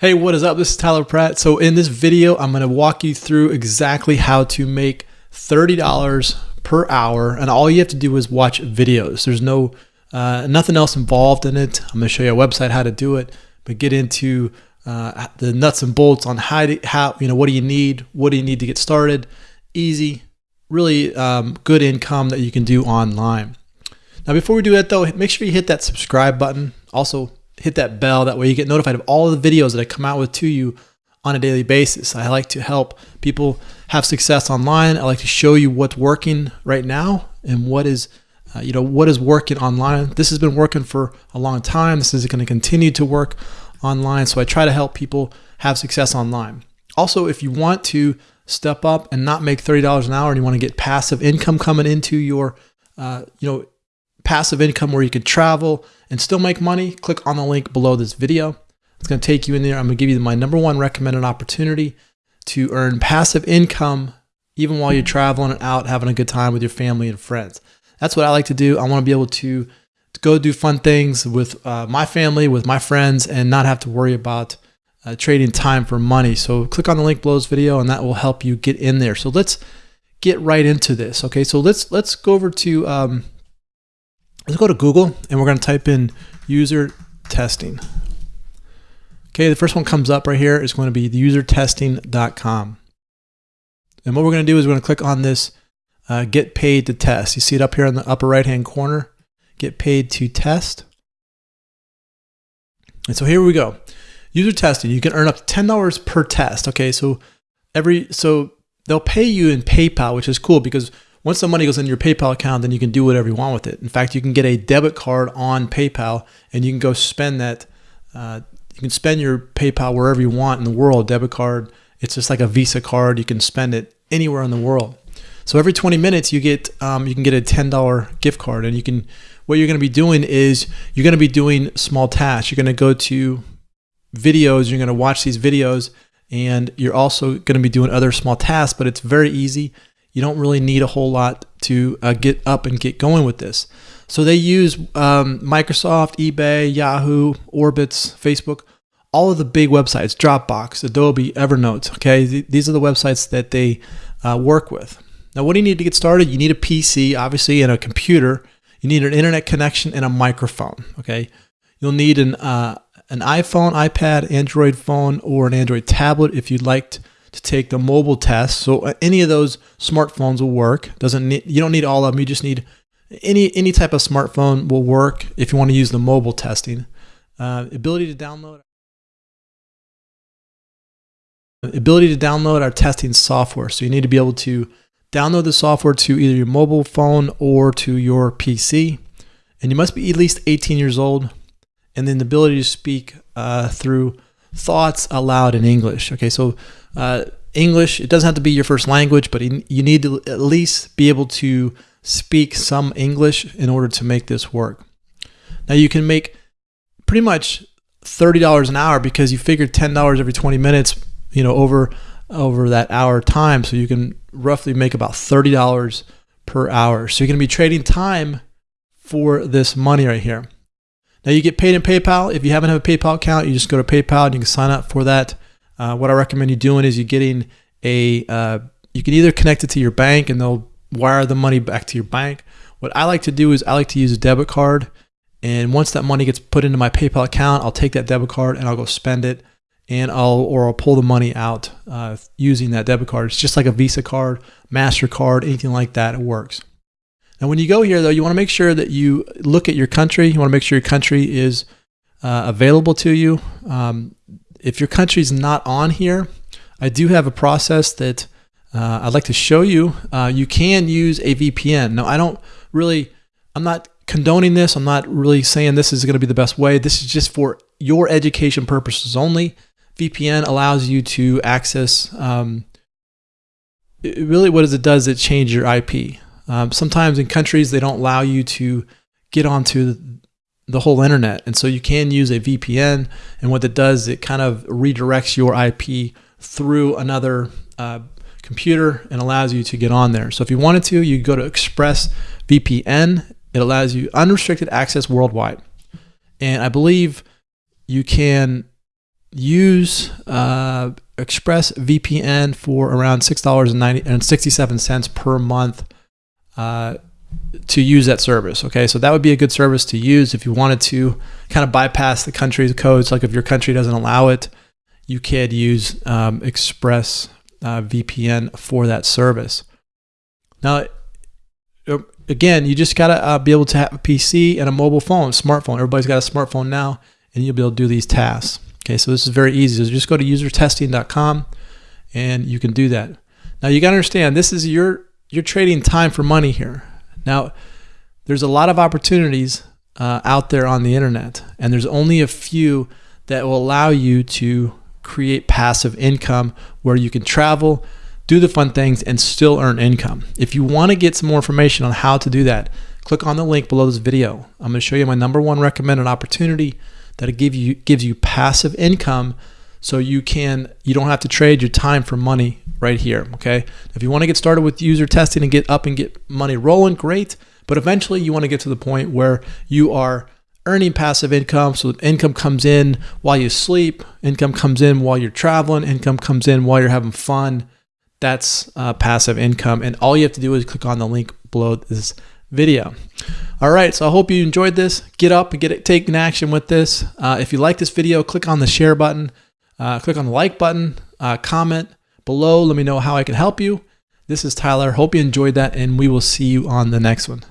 Hey, what is up? This is Tyler Pratt. So in this video, I'm going to walk you through exactly how to make $30 per hour. And all you have to do is watch videos. There's no, uh, nothing else involved in it. I'm going to show you a website how to do it, but get into uh, the nuts and bolts on how, to, how, you know, what do you need? What do you need to get started? Easy, really um, good income that you can do online. Now, before we do that though, make sure you hit that subscribe button. Also hit that bell. That way you get notified of all the videos that I come out with to you on a daily basis. I like to help people have success online. I like to show you what's working right now and what is uh, you know what is working online. This has been working for a long time. This is going to continue to work online. So I try to help people have success online. Also, if you want to step up and not make $30 an hour and you want to get passive income coming into your uh, you know passive income where you can travel and still make money, click on the link below this video. It's going to take you in there. I'm going to give you my number one recommended opportunity to earn passive income even while you're traveling and out, having a good time with your family and friends. That's what I like to do. I want to be able to, to go do fun things with uh, my family, with my friends, and not have to worry about uh, trading time for money. So click on the link below this video and that will help you get in there. So let's get right into this. Okay, so let's let's go over to um, let's go to Google and we're going to type in user testing. Okay, the first one comes up right here is going to be usertesting.com. And what we're going to do is we're going to click on this uh, get paid to test. You see it up here in the upper right hand corner, get paid to test. And so here we go. User testing, you can earn up to $10 per test. Okay, so every, so they'll pay you in PayPal, which is cool because once the money goes in your PayPal account, then you can do whatever you want with it. In fact, you can get a debit card on PayPal and you can go spend that. Uh, you can spend your PayPal wherever you want in the world. Debit card, it's just like a Visa card. You can spend it anywhere in the world. So every 20 minutes, you get um, you can get a $10 gift card, and you can. What you're going to be doing is you're going to be doing small tasks. You're going to go to videos. You're going to watch these videos, and you're also going to be doing other small tasks. But it's very easy you don't really need a whole lot to uh, get up and get going with this. So they use um, Microsoft, eBay, Yahoo, Orbitz, Facebook, all of the big websites, Dropbox, Adobe, Evernote. Okay, these are the websites that they uh, work with. Now, what do you need to get started? You need a PC, obviously, and a computer. You need an internet connection and a microphone. Okay, you'll need an uh, an iPhone, iPad, Android phone, or an Android tablet if you'd like to take the mobile test. So uh, any of those smartphones will work. Doesn't need, you don't need all of them. You just need any any type of smartphone will work if you want to use the mobile testing. Uh, ability to download ability to download our testing software. So you need to be able to download the software to either your mobile phone or to your PC. And you must be at least 18 years old. And then the ability to speak uh, through thoughts aloud in English. Okay, so uh, English, it doesn't have to be your first language, but you need to at least be able to speak some English in order to make this work. Now you can make pretty much $30 an hour because you figured $10 every 20 minutes, you know, over over that hour time. So you can roughly make about $30 per hour. So you're going to be trading time for this money right here. Now you get paid in PayPal. If you haven't have a PayPal account, you just go to PayPal and you can sign up for that. Uh, what I recommend you doing is you getting a, uh, you can either connect it to your bank and they'll wire the money back to your bank. What I like to do is I like to use a debit card. And once that money gets put into my PayPal account, I'll take that debit card and I'll go spend it and I'll, or I'll pull the money out uh, using that debit card. It's just like a Visa card, MasterCard, anything like that, it works. Now, when you go here, though, you want to make sure that you look at your country. You want to make sure your country is uh, available to you. Um, if your country is not on here, I do have a process that uh, I'd like to show you. Uh, you can use a VPN. Now, I don't really, I'm not condoning this. I'm not really saying this is going to be the best way. This is just for your education purposes only. VPN allows you to access, um, really what does it does, it changes your IP. Um, sometimes in countries, they don't allow you to get onto the whole internet. And so you can use a VPN. And what it does, it kind of redirects your IP through another uh, computer and allows you to get on there. So if you wanted to, you go to ExpressVPN. It allows you unrestricted access worldwide. And I believe you can use uh, Express VPN for around six dollars and ninety and sixty seven cents per month uh, to use that service. Okay, so that would be a good service to use if you wanted to kind of bypass the country's codes. Like if your country doesn't allow it, you could use um, Express uh, VPN for that service. Now, uh, again, you just gotta uh, be able to have a PC and a mobile phone, smartphone. Everybody's got a smartphone now, and you'll be able to do these tasks. Okay, so this is very easy. So just go to usertesting.com, and you can do that. Now you gotta understand this is your you're trading time for money here. Now, there's a lot of opportunities uh, out there on the internet, and there's only a few that will allow you to create passive income where you can travel, do the fun things, and still earn income. If you want to get some more information on how to do that, click on the link below this video. I'm going to show you my number one recommended opportunity that give you gives you passive income so you can you don't have to trade your time for money right here okay? If you want to get started with user testing and get up and get money rolling great. But eventually you want to get to the point where you are earning passive income. So income comes in while you sleep income comes in while you're traveling income comes in while you're having fun. That's uh, passive income. And all you have to do is click on the link below this video. All right so i hope you enjoyed this. Get up and get it taking action with this. Uh, if you like this video click on the share button uh, click on the like button, uh, comment below. Let me know how I can help you. This is Tyler. Hope you enjoyed that, and we will see you on the next one.